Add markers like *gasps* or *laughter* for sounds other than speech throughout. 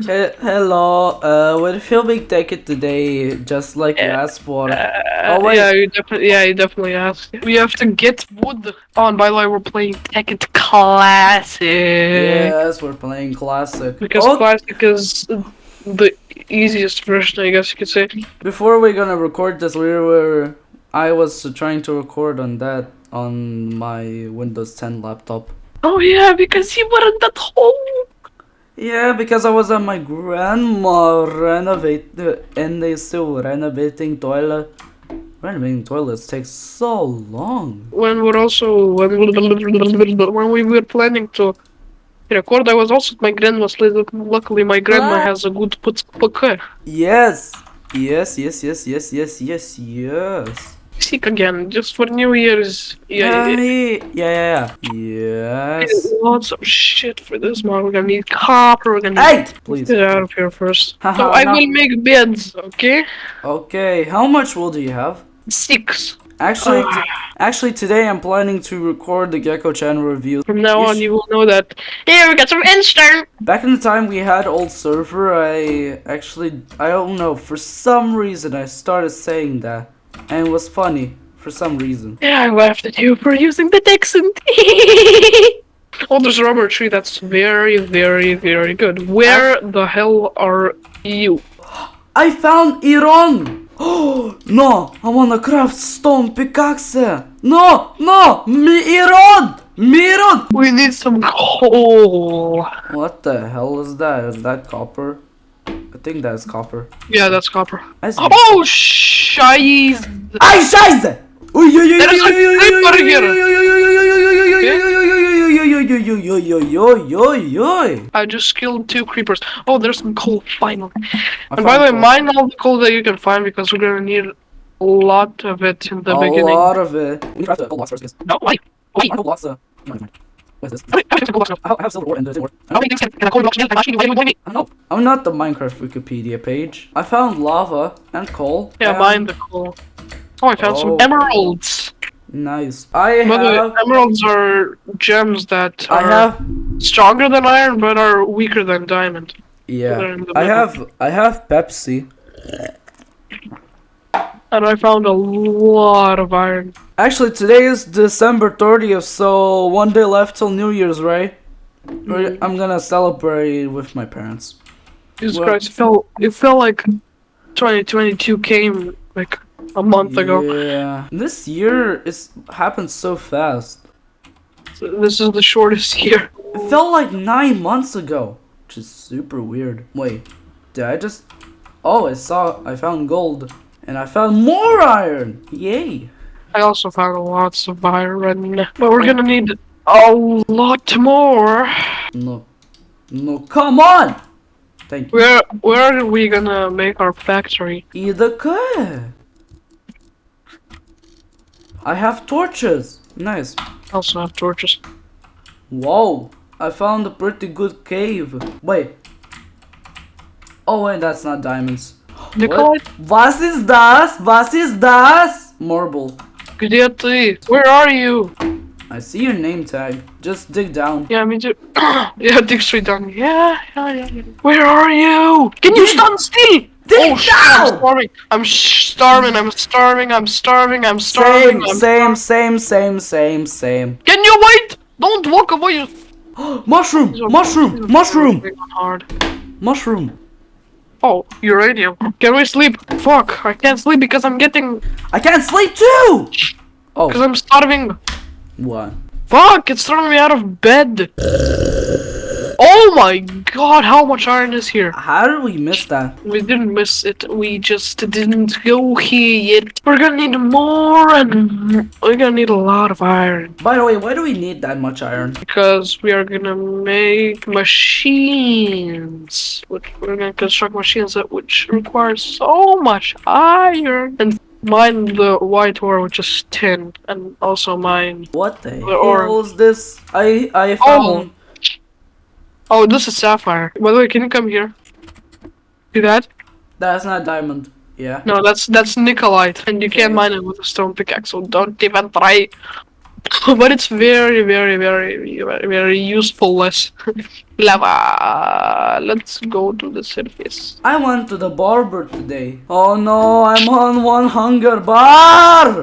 He- hello, uh, we're filming Tekkit today, just like you Yeah. asked for. Uh, Oh, wait. Yeah, you definitely. Yeah, you definitely asked. We have to get wood. on, by the way, we're playing Tekkit Classic. Yes, we're playing classic. Because Oh, Classic is the easiest version, I guess you could say. before we're gonna record this, we were. I was trying to record on that on my Windows 10 laptop. Oh yeah, because you weren't at home. Yeah, because I was at my grandma renovate and they still renovating toilet. Renovating toilets takes so long. When we're also when when we were planning to record, I was also at my grandma's. Luckily, my grandma has a good put poker. Yes, yes, yes, yes, yes, yes, yes, yes. Sick again, just for New Year's. Yeah, yeah, yeah, yeah, yeah. Yes. Lots of shit for this one. We're gonna need copper. We're gonna Hey, need. please. Get out of here first. Haha, so I no. will make beds. Okay. Okay, how much wool do you have? Six. Actually, t- actually today I'm planning to record the Gecko Channel review. From now You on, you will know that. Here we got some instant. Back in the time we had old server, I actually I don't know for some reason I started saying that, and it was funny for some reason. Yeah, I laughed at you for using the Texan. oh, there's a rubber tree. That's very, very, very good. Where the hell are you? I found Iran. Oh *gasps* no! I wanna craft stone pickaxe. No, no, me Iran, me Iran. We need some coal. What the hell is that? Is that copper? I think that's copper. Yeah, that's copper. That's oh, scheiße! Ay, scheiße! I just killed two creepers. Oh, there's some coal, finally. And by the way, mine all the coal that you can find because we're gonna need a lot of it in the beginning. A lot of it. We need to craft the coal. No, why? Why? What is this? How many- how many gold blocks now? I have- I have silver ore and the tin ore. How many things can, can a coal block build? I'm asking you, why do you want me? I don't know. I'm not the Minecraft Wikipedia page. I found lava and coal. Yeah, and- mine the coal. Oh, I found Oh. some emeralds. Nice. I By the have. emeralds are gems that I are have. stronger than iron but are weaker than diamond. Yeah. They're in the I have. I have Pepsi. And I found a lot of iron. Actually, today is December 30th, so one day left till New Year's, right? We're- mm. I'm gonna celebrate with my parents. Jesus Well- Christ, it felt, it felt like 2022 came like a month ago. Yeah. This year is happened so fast. So This is the shortest *laughs* year. It felt like nine months ago, which is super weird. Wait, did I just? Oh, I saw. I found gold, and I found more iron. Yay! I also found lots of iron, but we're gonna need a lot more. No, no, come on! Thank you. Where where are we gonna make our factory? Either could. I have torches. Nice. I also have torches. Whoa, I found a pretty good cave. Wait. Oh wait, that's not diamonds. Nikolai, What? Was ist das? Was ist das? Marble. где ты? Where are you? I see your name tag. Just dig down. Yeah, me too. yeah, dig straight down. Yeah, yeah, yeah, yeah. Where are you? Can you stand still? Dig oh shit! I'm down! starving. I'm sh- starving. I'm starving. I'm starving. I'm starving. Same, I'm same, same, same, same, same. Can you wait? Don't walk away. *gasps* mushroom, mushroom, mushroom, Hard. mushroom. Oh, uranium. Can we sleep? Fuck, I can't sleep because I'm getting. I can't sleep too. Oh. Because I'm starving. what? Fuck, it's throwing me out of bed. Oh my god, how much iron is here? How did we miss that? We didn't miss it. We just didn't go here yet. We're gonna need more and we're gonna need a lot of iron. By the way, why do we need that much iron? Because we are gonna make machines. Which we're gonna construct machines that which require so much iron. And mine the white ore, which is tin. And also mine. What the Or- hell is this? I I Oh. found. Oh, Oh, this is sapphire. By the way, can you come here? See that? That's not diamond. Yeah. No, that's that's Nikolite, and you can't mine it with a stone pickaxe. So don't even try. *laughs* but it's very, very, very, very, very useful-less. *laughs* Lava. Let's go to the surface. I went to the barber today. Oh no, I'm on one hunger bar.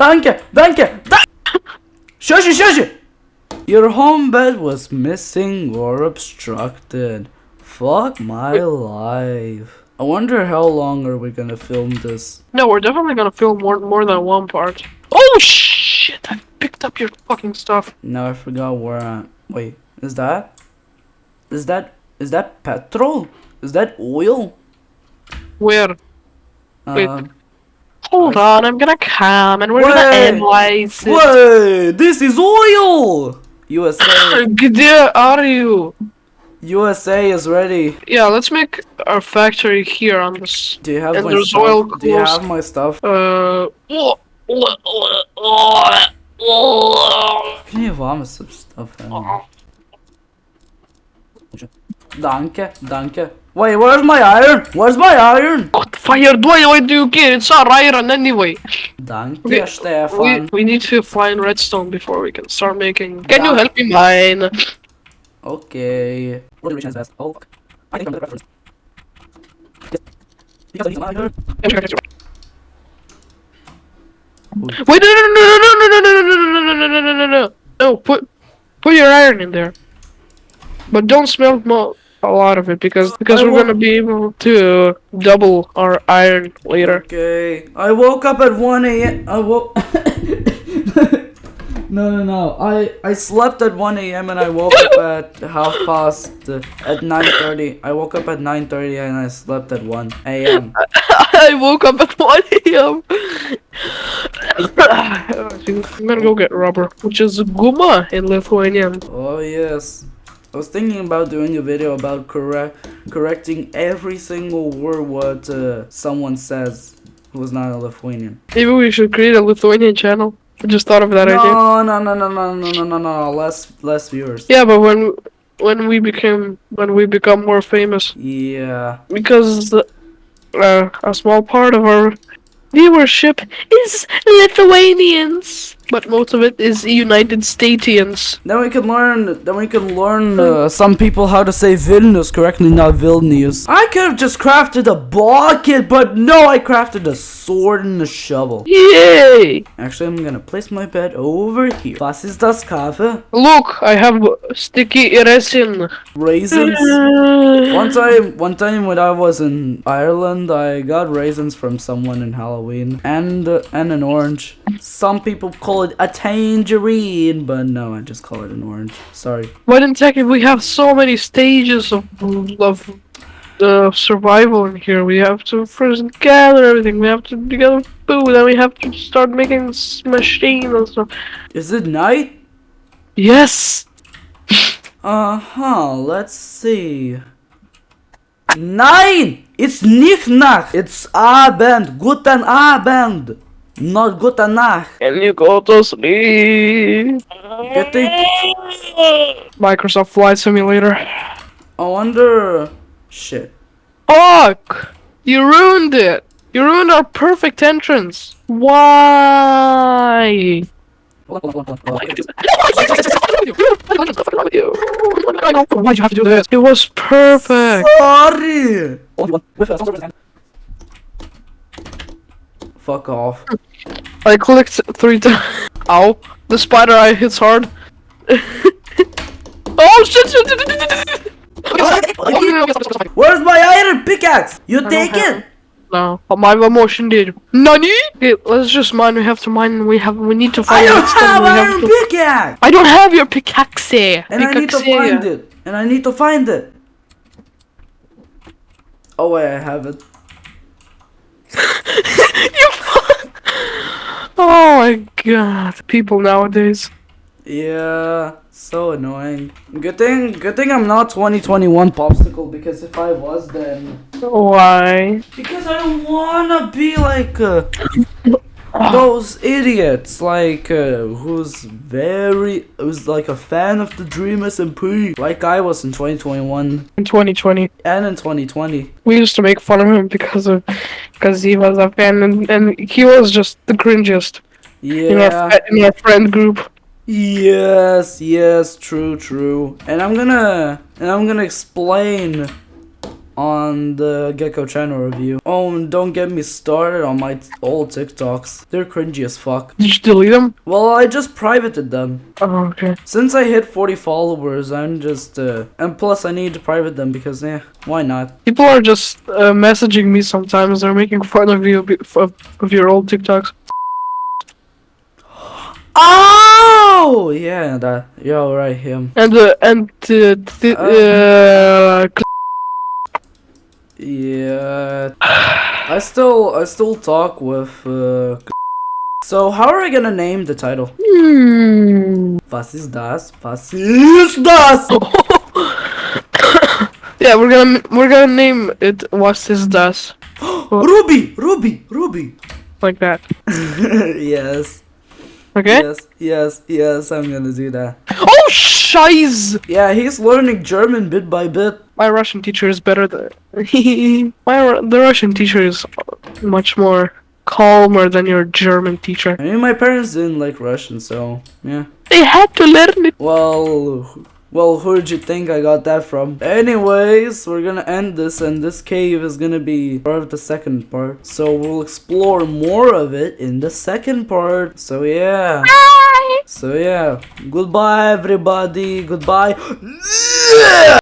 Danke, danke, da- Shush, shush. Your home bed was missing or obstructed. Fuck my life. I wonder how long are we gonna film this? No, we're definitely gonna film more more than one part. Oh shit! I picked up your fucking stuff. Now I forgot where I. Wait, is that? Is that? Is that petrol? Is that oil? Where? Wait. Um, Um, Hold on, I'm gonna come and we're Wait. gonna analyze it. Wait, this is oil! USA, Где *laughs* are you? USA is ready. Yeah, let's make our factory here on this. Do you have And my there's stuff? oil Do you close. have my stuff? Uh. Can you vomit some stuff? Anyway? Danke, danke. Wait, where's my iron? Where's my iron? Fire do I why do you care? It's our iron anyway. Danke, Okay, We, Stefan. we need to find redstone before we can start making. Can you help me mine? Okay. What is best? Oh, fuck. I think I'm the reference. Because I need some iron. Wait, no, no, no, no, no, no, no, no, no, no, no, no, no, no, no, no. No, put, put your iron in there. But don't smelt mo- a lot of it because because I we're gonna be able to double our iron later. Okay. I woke up at 1 a.m. I woke. *laughs* no, no, no. I I slept at 1 a.m. and I woke up *laughs* at half past uh, at 9:30. I woke up at 9:30 and I slept at 1 a.m. *laughs* I woke up at 1 a.m. I'm gonna go get rubber, which is guma in Lithuanian. Oh yes. I was thinking about doing a video about correct correcting every single word what uh, someone says who is not a Lithuanian. Maybe we should create a Lithuanian channel. I just thought of that no, idea. No, no, no, no, no, no, no, no, less, less viewers. Yeah, but when when we became when we become more famous. Yeah. Because uh, a small part of our viewership is Lithuanians but most of it is United Statians. Then we can learn. Then we can learn uh, some people how to say Vilnius correctly, not Vilnius. I could have just crafted a bucket, but no, I crafted a sword and a shovel. Yay! Actually, I'm gonna place my bed over here. Was ist das Kaffee? Look, I have sticky resin. Raisins. *laughs* One time, one time when I was in Ireland, I got raisins from someone in Halloween, and uh, and an orange. Some people call it a tangerine, but no, I just call it an orange. Sorry. But in tech, we have so many stages of of uh, survival in here. We have to first gather everything. We have to gather food, then we have to start making s- machines and stuff. Is it night? Yes. *laughs* Uh huh. Let's see. Nine. It's nicht Nacht. It's Abend. Guten Abend. Not gute Nacht. Can you go to sleep? Getting. Microsoft Flight Simulator. I wonder. Shit. Fuck! You ruined it. You ruined our perfect entrance. Why? Why'd you have to do this? It was perfect. Sorry. Hold on, with us, hold on. Fuck off. I clicked three times. *laughs* Ow. The spider eye hits hard. *laughs* oh shit! shit, shit, shit, shit, shit. Where's my iron pickaxe? You don't take it? No, but my emotion did. Nani? Okay, let's just mine. We have to mine. We have. We need to find. I don't have iron to- pickaxe. I don't have your pickaxe. And I need to find it. And I need to find it. Oh wait, I have it. you. Oh my god, people nowadays. Yeah, so annoying. Good thing, good thing I'm not 2021 popsicle because if I was, then Why? because I don't wanna be like uh, those idiots, like uh, who's very who's like a fan of the Dream SMP, like I was in 2021 In 2020, and in 2020. we used to make fun of him because of because he was a fan and, and he was just the cringiest in our Yeah. in our friend group. Yes, yes, true, true. And I'm gonna and I'm gonna explain on the Gecko channel review. Oh, and don't get me started on my old TikToks. They're cringy as fuck. Did you delete them? Well, I just privated them. Oh, okay. Since I hit 40 followers, I'm just uh and plus I need to private them because yeah, why not? People are just uh, messaging me sometimes. They're making fun of you of, of your old TikToks. Oh, yeah, that. Yeah, right, him. And uh, and uh, th- uh, Yeah. I still I still talk with uh So how are I gonna name the title? hmm. Was ist das? Was ist das? yeah, we're gonna we're gonna name it What's This Das *gasps* Ruby! Ruby! Ruby! like that. *laughs* yes. Okay. Yes, yes, yes, I'm gonna do that. Oh, shiz! Yeah, he's learning German bit by bit. My Russian teacher is better than *laughs* my the Russian teacher is much more calmer than your German teacher. I mean, my parents didn't like Russian, so yeah. They had to learn it. Well, well, who'd you think I got that from? Anyways, we're gonna end this, and this cave is gonna be part of the second part. So we'll explore more of it in the second part. So yeah. Bye. So yeah. Goodbye, everybody. Goodbye. *gasps*